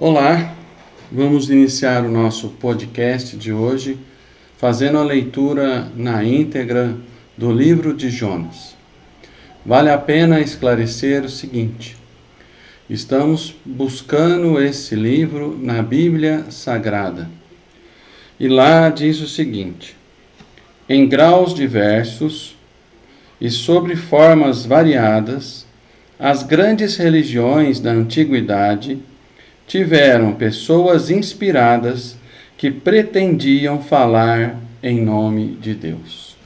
Olá, vamos iniciar o nosso podcast de hoje fazendo a leitura na íntegra do livro de Jonas. Vale a pena esclarecer o seguinte: estamos buscando esse livro na Bíblia Sagrada. E lá diz o seguinte: em graus diversos e sobre formas variadas, as grandes religiões da antiguidade tiveram pessoas inspiradas que pretendiam falar em nome de Deus.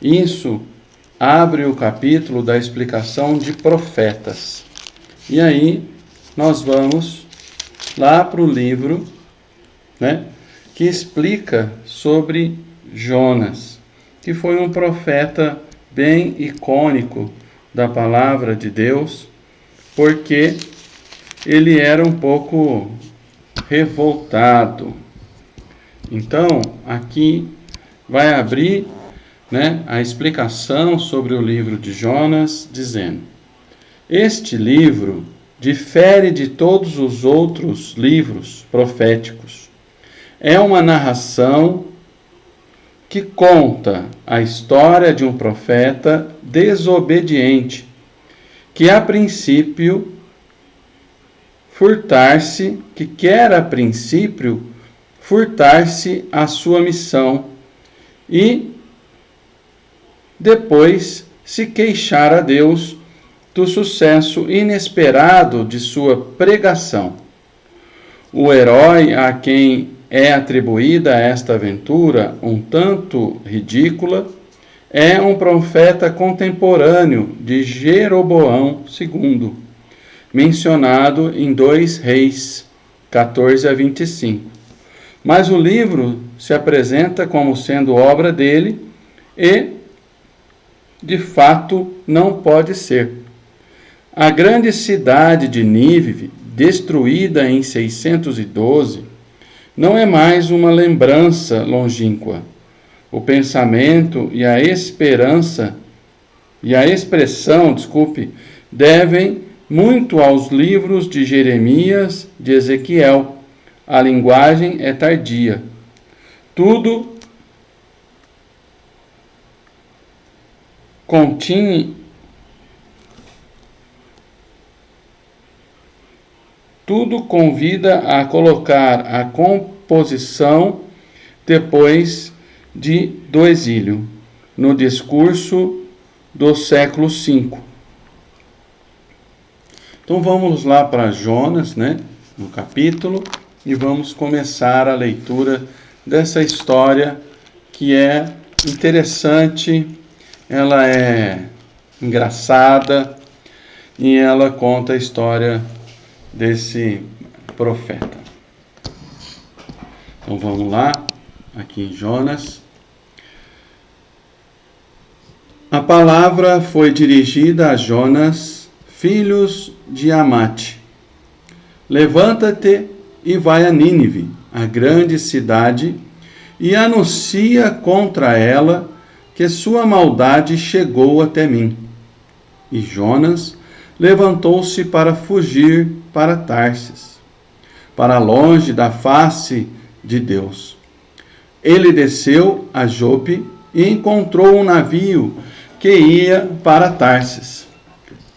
Isso abre o capítulo da explicação de profetas. E aí nós vamos lá para o livro, né, que explica sobre Jonas, que foi um profeta bem icônico da palavra de Deus, porque ele era um pouco revoltado. Então, aqui vai abrir né, a explicação sobre o livro de Jonas, dizendo: Este livro difere de todos os outros livros proféticos. É uma narração que conta a história de um profeta desobediente, que a princípio furtar-se, que quer a princípio furtar-se a sua missão e depois se queixar a Deus do sucesso inesperado de sua pregação. O herói a quem é atribuída esta aventura, um tanto ridícula, é um profeta contemporâneo de Jeroboão II mencionado em 2 Reis 14 a 25. Mas o livro se apresenta como sendo obra dele e, de fato, não pode ser. A grande cidade de Nínive, destruída em 612, não é mais uma lembrança longínqua. O pensamento e a esperança e a expressão, desculpe, devem muito aos livros de Jeremias, de Ezequiel. A linguagem é tardia. Tudo continha tudo convida a colocar a composição depois de do exílio, no discurso do século V. Então vamos lá para Jonas, né, no capítulo, e vamos começar a leitura dessa história que é interessante, ela é engraçada e ela conta a história desse profeta. Então vamos lá, aqui em Jonas. A palavra foi dirigida a Jonas filhos de Amate. Levanta-te e vai a Nínive, a grande cidade, e anuncia contra ela que sua maldade chegou até mim. E Jonas levantou-se para fugir para Tarsis, para longe da face de Deus. Ele desceu a Jope e encontrou um navio que ia para Tarsis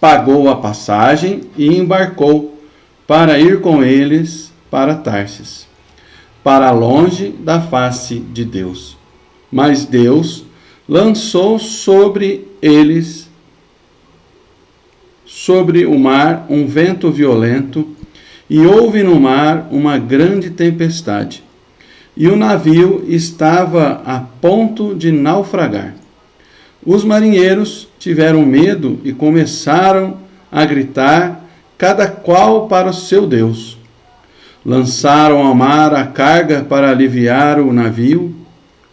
pagou a passagem e embarcou para ir com eles para Tarsis, para longe da face de Deus. Mas Deus lançou sobre eles, sobre o mar, um vento violento, e houve no mar uma grande tempestade, e o navio estava a ponto de naufragar. Os marinheiros tiveram medo e começaram a gritar, cada qual para o seu Deus. Lançaram ao mar a carga para aliviar o navio.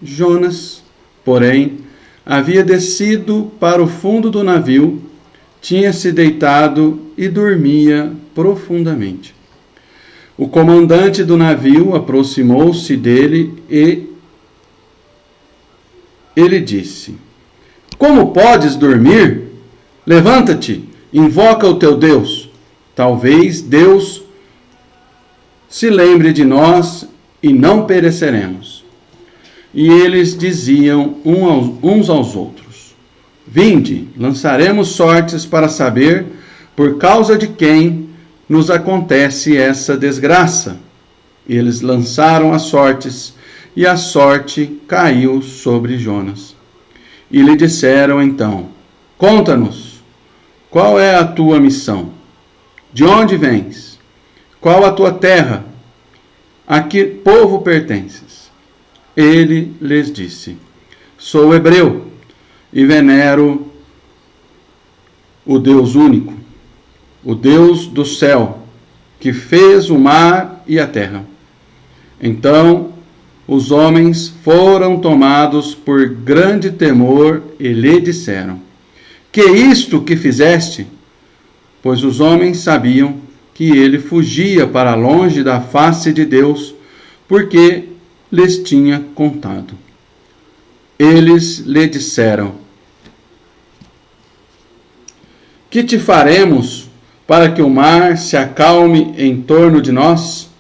Jonas, porém, havia descido para o fundo do navio, tinha se deitado e dormia profundamente. O comandante do navio aproximou-se dele e ele disse: como podes dormir? Levanta-te, invoca o teu Deus. Talvez Deus se lembre de nós e não pereceremos. E eles diziam uns aos outros: Vinde, lançaremos sortes para saber por causa de quem nos acontece essa desgraça. Eles lançaram as sortes, e a sorte caiu sobre Jonas. E lhe disseram então: Conta-nos, qual é a tua missão? De onde vens? Qual a tua terra? A que povo pertences? Ele lhes disse: Sou hebreu e venero o Deus único, o Deus do céu, que fez o mar e a terra. Então os homens foram tomados por grande temor e lhe disseram: Que isto que fizeste? Pois os homens sabiam que ele fugia para longe da face de Deus, porque lhes tinha contado. Eles lhe disseram: Que te faremos para que o mar se acalme em torno de nós?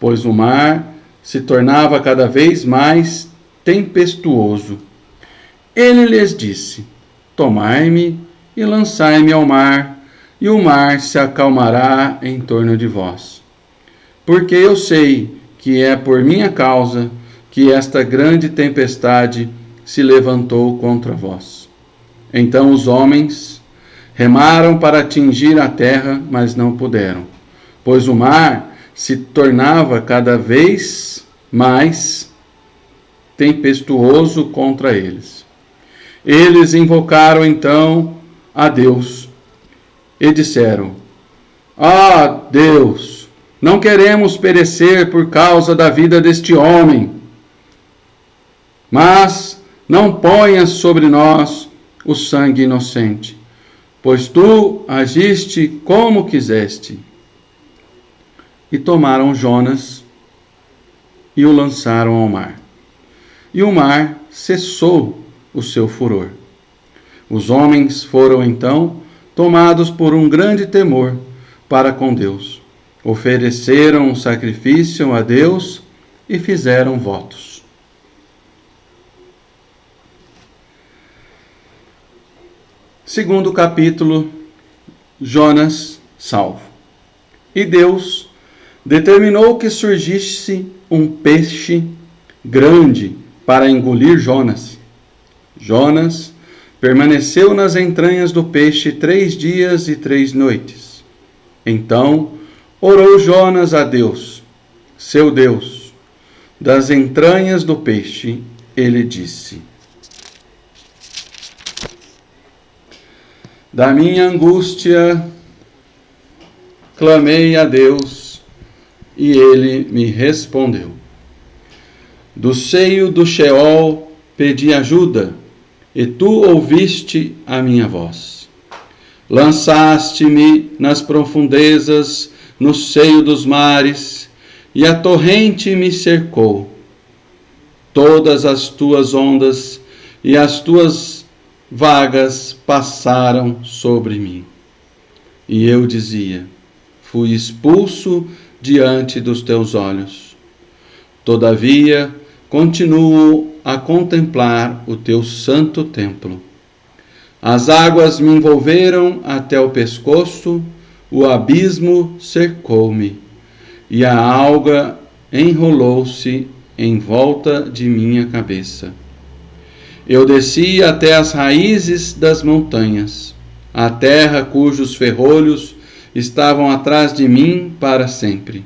Pois o mar se tornava cada vez mais tempestuoso. Ele lhes disse: Tomai-me e lançai-me ao mar, e o mar se acalmará em torno de vós. Porque eu sei que é por minha causa que esta grande tempestade se levantou contra vós. Então os homens remaram para atingir a terra, mas não puderam, pois o mar se tornava cada vez mais tempestuoso contra eles. Eles invocaram então a Deus e disseram: Ah, Deus, não queremos perecer por causa da vida deste homem, mas não ponhas sobre nós o sangue inocente, pois tu agiste como quiseste e tomaram Jonas e o lançaram ao mar. E o mar cessou o seu furor. Os homens foram então tomados por um grande temor para com Deus. Ofereceram um sacrifício a Deus e fizeram votos. Segundo capítulo, Jonas salvo. E Deus determinou que surgisse um peixe grande para engolir Jonas. Jonas permaneceu nas entranhas do peixe três dias e três noites. Então orou Jonas a Deus, seu Deus. Das entranhas do peixe, ele disse: Da minha angústia, clamei a Deus e ele me respondeu. Do seio do Sheol pedi ajuda, e tu ouviste a minha voz. Lançaste-me nas profundezas, no seio dos mares, e a torrente me cercou. Todas as tuas ondas e as tuas vagas passaram sobre mim. E eu dizia: Fui expulso diante dos teus olhos. Todavia, continuo a contemplar o teu santo templo. As águas me envolveram até o pescoço, o abismo cercou-me, e a alga enrolou-se em volta de minha cabeça. Eu desci até as raízes das montanhas, a terra cujos ferrolhos estavam atrás de mim para sempre.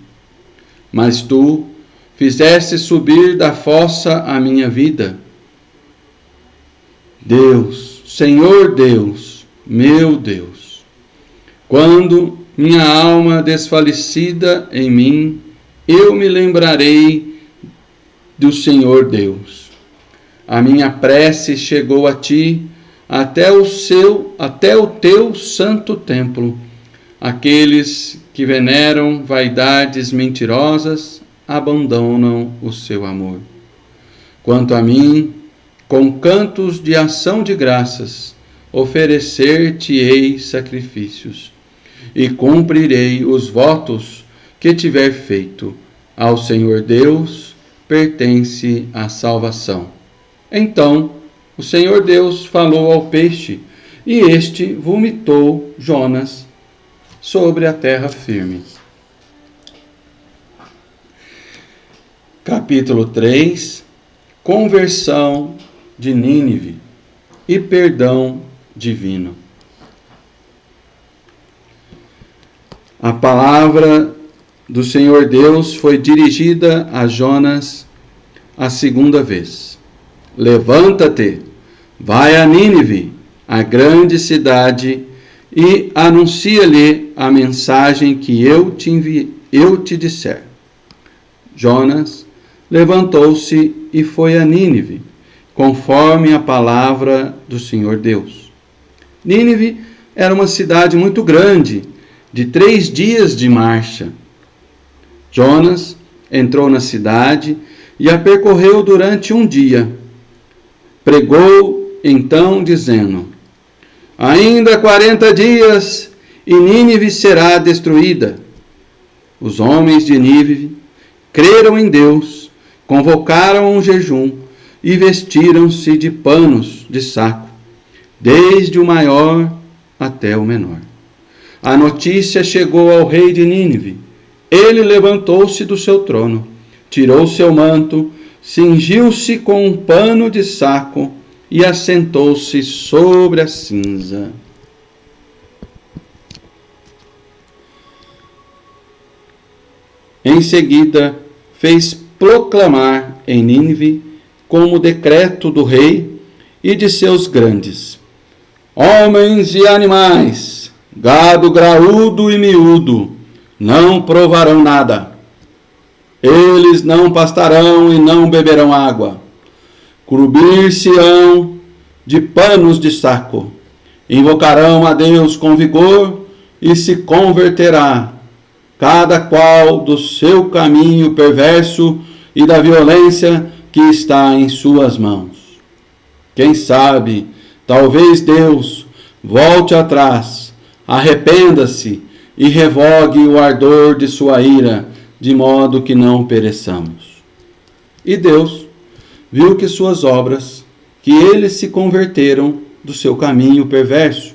Mas tu fizeste subir da fossa a minha vida. Deus, Senhor Deus, meu Deus, quando minha alma desfalecida em mim, eu me lembrarei do Senhor Deus. A minha prece chegou a ti até o seu, até o teu santo templo Aqueles que veneram vaidades mentirosas abandonam o seu amor. Quanto a mim, com cantos de ação de graças, oferecer-te-ei sacrifícios, e cumprirei os votos que tiver feito. Ao Senhor Deus pertence a salvação. Então o Senhor Deus falou ao peixe, e este vomitou Jonas sobre a terra firme. Capítulo 3 Conversão de Nínive e perdão divino. A palavra do Senhor Deus foi dirigida a Jonas a segunda vez. Levanta-te, vai a Nínive, a grande cidade, e anuncia-lhe a mensagem que eu te, envi eu te disser. Jonas levantou-se e foi a Nínive, conforme a palavra do Senhor Deus. Nínive era uma cidade muito grande, de três dias de marcha. Jonas entrou na cidade e a percorreu durante um dia. Pregou então, dizendo: Ainda quarenta dias e Nínive será destruída. Os homens de Nínive creram em Deus, convocaram um jejum e vestiram-se de panos de saco, desde o maior até o menor. A notícia chegou ao rei de Nínive. Ele levantou-se do seu trono, tirou seu manto, cingiu-se com um pano de saco e assentou-se sobre a cinza. Em seguida, fez proclamar em Nínive como decreto do rei e de seus grandes: Homens e animais, gado graúdo e miúdo, não provarão nada. Eles não pastarão e não beberão água. Cobrir-se-ão de panos de saco. Invocarão a Deus com vigor e se converterá, cada qual do seu caminho perverso e da violência que está em suas mãos. Quem sabe, talvez Deus volte atrás, arrependa-se e revogue o ardor de sua ira, de modo que não pereçamos. E Deus viu que suas obras, que eles se converteram do seu caminho perverso,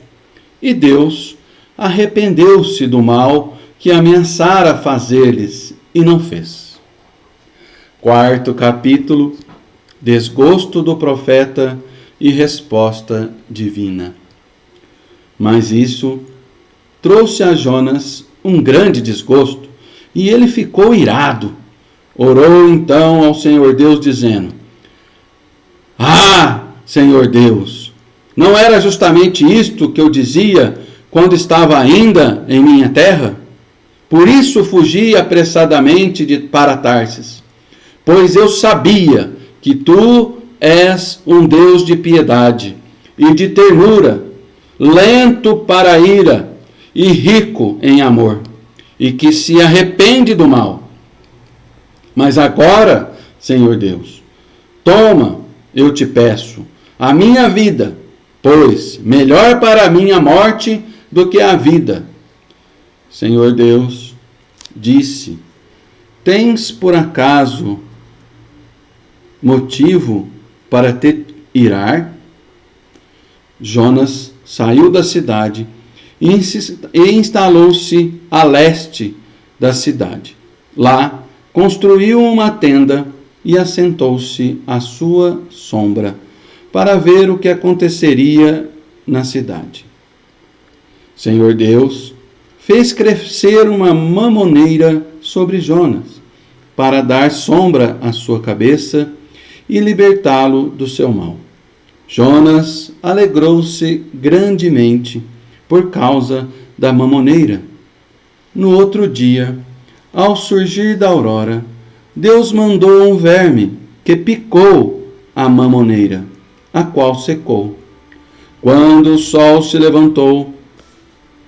e Deus arrependeu-se do mal que ameaçara fazer-lhes e não fez. Quarto capítulo: Desgosto do profeta e resposta divina. Mas isso trouxe a Jonas um grande desgosto e ele ficou irado. Orou então ao Senhor Deus, dizendo: Ah, Senhor Deus, não era justamente isto que eu dizia quando estava ainda em minha terra? Por isso fugi apressadamente de, para Tarsis pois eu sabia que tu és um Deus de piedade e de ternura, lento para a ira e rico em amor, e que se arrepende do mal. Mas agora, Senhor Deus, toma, eu te peço, a minha vida, pois melhor para mim a morte do que a vida. Senhor Deus, disse: Tens por acaso motivo para te irar? Jonas saiu da cidade e instalou-se a leste da cidade. Lá construiu uma tenda e assentou-se à sua sombra para ver o que aconteceria na cidade. Senhor Deus fez crescer uma mamoneira sobre Jonas para dar sombra à sua cabeça e libertá-lo do seu mal. Jonas alegrou-se grandemente por causa da mamoneira. No outro dia, ao surgir da aurora, Deus mandou um verme que picou a mamoneira, a qual secou. Quando o sol se levantou,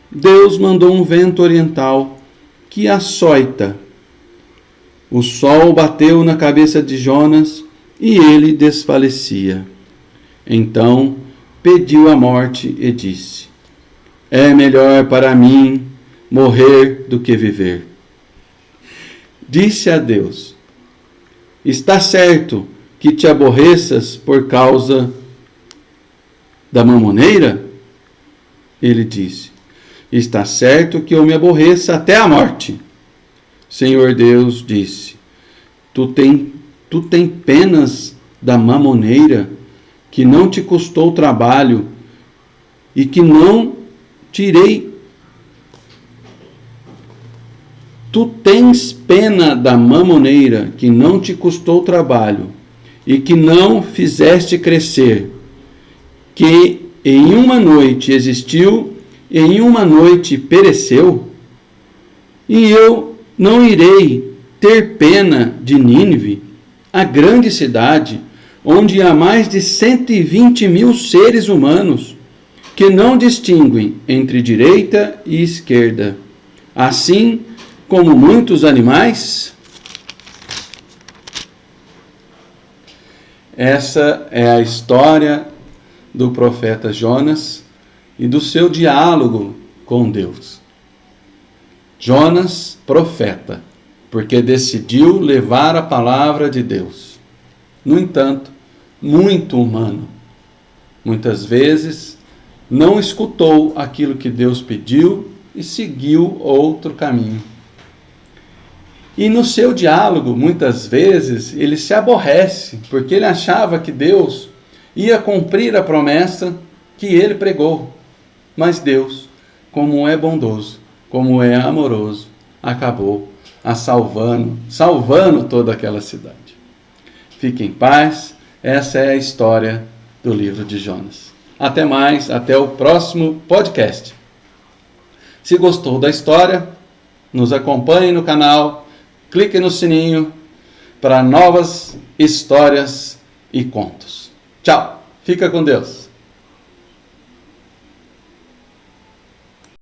Deus mandou um vento oriental que açoita. O sol bateu na cabeça de Jonas e ele desfalecia. Então pediu a morte e disse: É melhor para mim morrer do que viver. disse a Deus: Está certo que te aborreças por causa da mamoneira? Ele disse: Está certo que eu me aborreça até a morte. Senhor Deus disse: Tu tem, tu tem penas da mamoneira que não te custou trabalho e que não tirei. Tu tens pena da mamoneira que não te custou trabalho e que não fizeste crescer, que em uma noite existiu em uma noite pereceu? E eu não irei ter pena de Nínive, a grande cidade, onde há mais de 120 mil seres humanos que não distinguem entre direita e esquerda, assim como muitos animais? Essa é a história do profeta Jonas e do seu diálogo com Deus. Jonas, profeta, porque decidiu levar a palavra de Deus. No entanto, muito humano. Muitas vezes não escutou aquilo que Deus pediu e seguiu outro caminho. E no seu diálogo, muitas vezes, ele se aborrece, porque ele achava que Deus ia cumprir a promessa que ele pregou. Mas Deus, como é bondoso, como é amoroso, acabou a salvando, salvando toda aquela cidade. Fique em paz, essa é a história do livro de Jonas. Até mais, até o próximo podcast. Se gostou da história, nos acompanhe no canal, clique no sininho para novas histórias e contos. Tchau, fica com Deus.